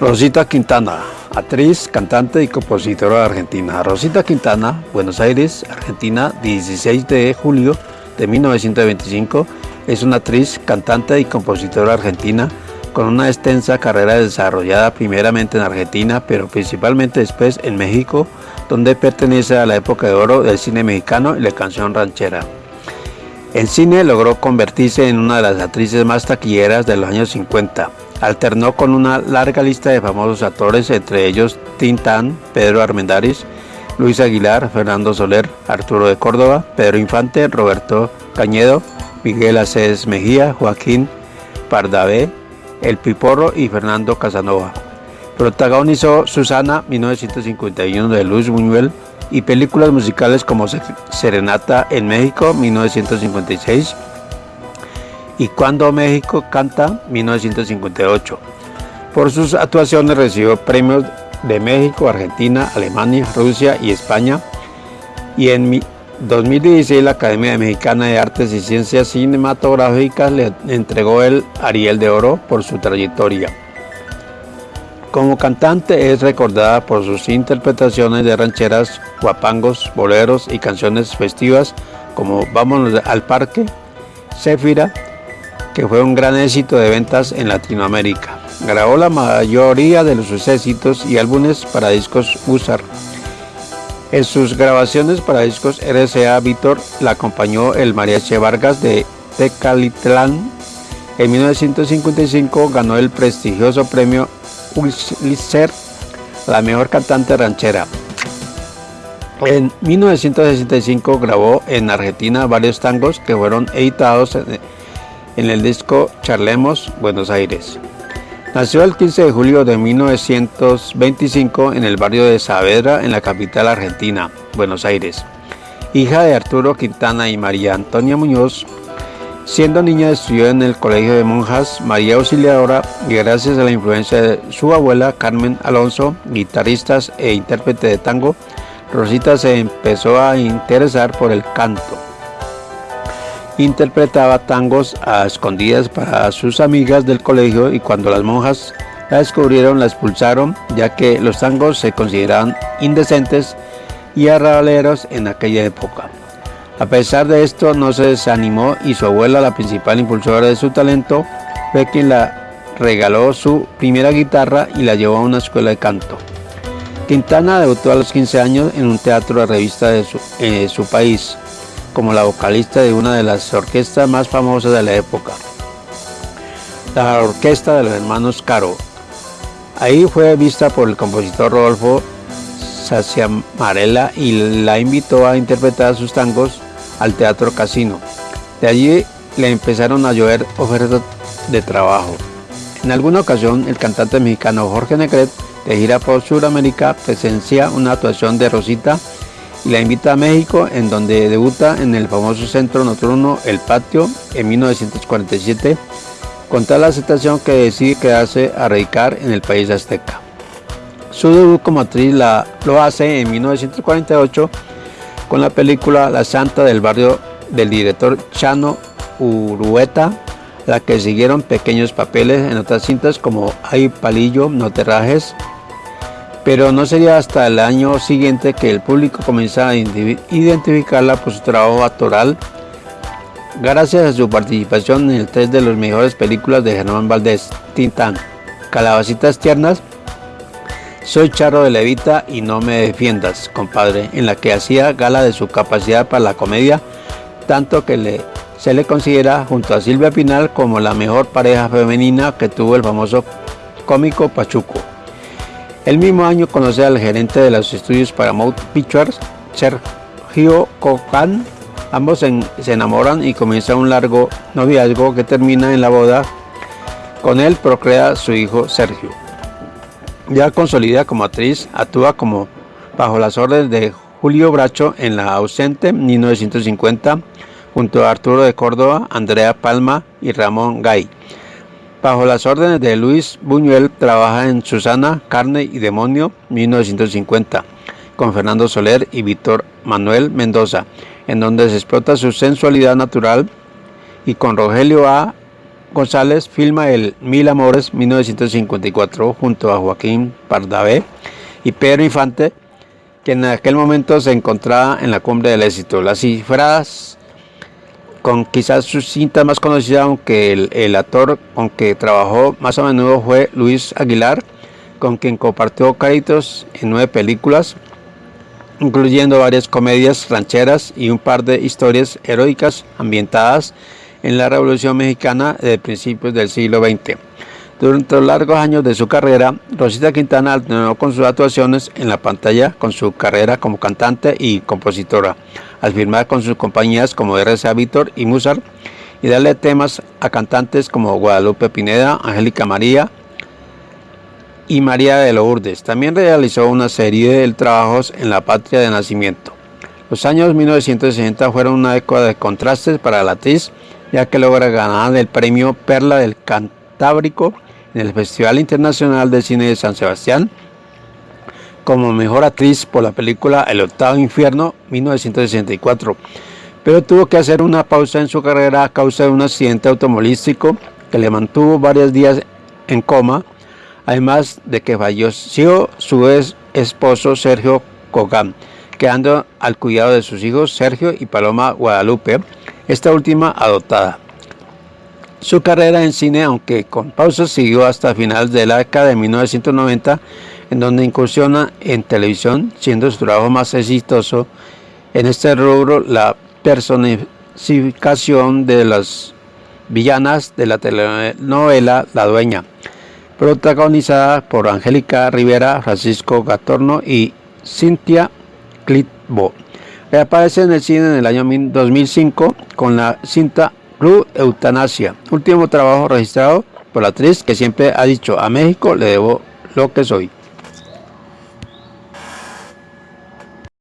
Rosita Quintana, actriz, cantante y compositora argentina. Rosita Quintana, Buenos Aires, Argentina, 16 de julio de 1925, es una actriz, cantante y compositora argentina con una extensa carrera desarrollada primeramente en Argentina, pero principalmente después en México, donde pertenece a la época de oro del cine mexicano y la canción ranchera. En cine logró convertirse en una de las actrices más taquilleras de los años 50 Alternó con una larga lista de famosos actores, entre ellos Tintán, Pedro Armendáriz, Luis Aguilar, Fernando Soler, Arturo de Córdoba, Pedro Infante, Roberto Cañedo, Miguel Aceves Mejía, Joaquín Pardavé, El Piporro y Fernando Casanova. Protagonizó Susana 1951 de Luis Buñuel y películas musicales como Serenata en México 1956 y Cuando México canta 1958. Por sus actuaciones recibió premios de México, Argentina, Alemania, Rusia y España. Y en 2016 la Academia Mexicana de Artes y Ciencias Cinematográficas le entregó el Ariel de Oro por su trayectoria. Como cantante es recordada por sus interpretaciones de rancheras, guapangos, boleros y canciones festivas como Vámonos al Parque, Céfira, que fue un gran éxito de ventas en Latinoamérica. Grabó la mayoría de sus éxitos y álbumes para discos Usar. En sus grabaciones para discos RCA Víctor la acompañó el Mariachi Vargas de Tecalitlán. En 1955 ganó el prestigioso premio Pulitzer, la mejor cantante ranchera. En 1965 grabó en Argentina varios tangos que fueron editados en en el disco Charlemos, Buenos Aires. Nació el 15 de julio de 1925 en el barrio de Saavedra, en la capital argentina, Buenos Aires. Hija de Arturo Quintana y María Antonia Muñoz, siendo niña estudió en el Colegio de Monjas María Auxiliadora y gracias a la influencia de su abuela Carmen Alonso, guitarrista e intérprete de tango, Rosita se empezó a interesar por el canto interpretaba tangos a escondidas para sus amigas del colegio y cuando las monjas la descubrieron la expulsaron ya que los tangos se consideraban indecentes y arrabaleros en aquella época. A pesar de esto no se desanimó y su abuela, la principal impulsora de su talento, fue quien la regaló su primera guitarra y la llevó a una escuela de canto. Quintana debutó a los 15 años en un teatro de revista de su, su país, como la vocalista de una de las orquestas más famosas de la época, la Orquesta de los Hermanos Caro. Ahí fue vista por el compositor Rodolfo Saciamarella y la invitó a interpretar sus tangos al Teatro Casino. De allí le empezaron a llover ofertas de trabajo. En alguna ocasión, el cantante mexicano Jorge Negret, de gira por Sudamérica, presencia una actuación de Rosita y la invita a México, en donde debuta en el famoso centro nocturno El Patio en 1947, con tal aceptación que decide quedarse a radicar en el país azteca. Su debut como actriz la, lo hace en 1948 con la película La Santa del Barrio del director Chano Urueta, la que siguieron pequeños papeles en otras cintas como Ay Palillo, No Terrajes, pero no sería hasta el año siguiente que el público comenzara a identificarla por su trabajo actoral, gracias a su participación en tres de las mejores películas de Germán Valdés, Tintán, Calabacitas Tiernas, Soy Charro de Levita y No me defiendas, compadre, en la que hacía gala de su capacidad para la comedia, tanto que se le considera junto a Silvia Pinal como la mejor pareja femenina que tuvo el famoso cómico Pachuco. El mismo año conoce al gerente de los estudios Paramount Pictures, Sergio Cocan. Ambos se, enamoran y comienza un largo noviazgo que termina en la boda. Con él procrea su hijo Sergio. Ya consolida como actriz, actúa como bajo las órdenes de Julio Bracho en La ausente 1950, junto a Arturo de Córdoba, Andrea Palma y Ramón Gay. Bajo las órdenes de Luis Buñuel trabaja en Susana, Carne y Demonio 1950 con Fernando Soler y Víctor Manuel Mendoza, en donde se explota su sensualidad natural y con Rogelio A. González filma el Mil Amores 1954 junto a Joaquín Pardavé y Pedro Infante, que en aquel momento se encontraba en la cumbre del éxito. Las cifradas con quizás su cinta más conocida, aunque el, actor con que trabajó más a menudo fue Luis Aguilar, con quien compartió créditos en nueve películas, incluyendo varias comedias rancheras y un par de historias heroicas ambientadas en la Revolución Mexicana de principios del siglo XX. Durante los largos años de su carrera, Rosita Quintana alternó con sus actuaciones en la pantalla con su carrera como cantante y compositora, al firmar con sus compañías como RCA Víctor y Musar y darle temas a cantantes como Guadalupe Pineda, Angélica María y María de Lourdes. También realizó una serie de trabajos en la patria de nacimiento. Los años 1960 fueron una década de contrastes para la actriz, ya que logra ganar el premio Perla del Cantábrico en el Festival Internacional de Cine de San Sebastián como mejor actriz por la película El Octavo Infierno 1964, pero tuvo que hacer una pausa en su carrera a causa de un accidente automovilístico que le mantuvo varios días en coma, además de que falleció su ex esposo Sergio Cogán, quedando al cuidado de sus hijos Sergio y Paloma Guadalupe, esta última adoptada. Su carrera en cine, aunque con pausas, siguió hasta finales de la década de 1990, en donde incursiona en televisión, siendo su trabajo más exitoso en este rubro la personificación de las villanas de la telenovela La Dueña, protagonizada por Angélica Rivera, Francisco Gatorno y Cynthia Clitbo. Reaparece en el cine en el año 2005 con la cinta Club Eutanasia, último trabajo registrado por la actriz que siempre ha dicho a México le debo lo que soy.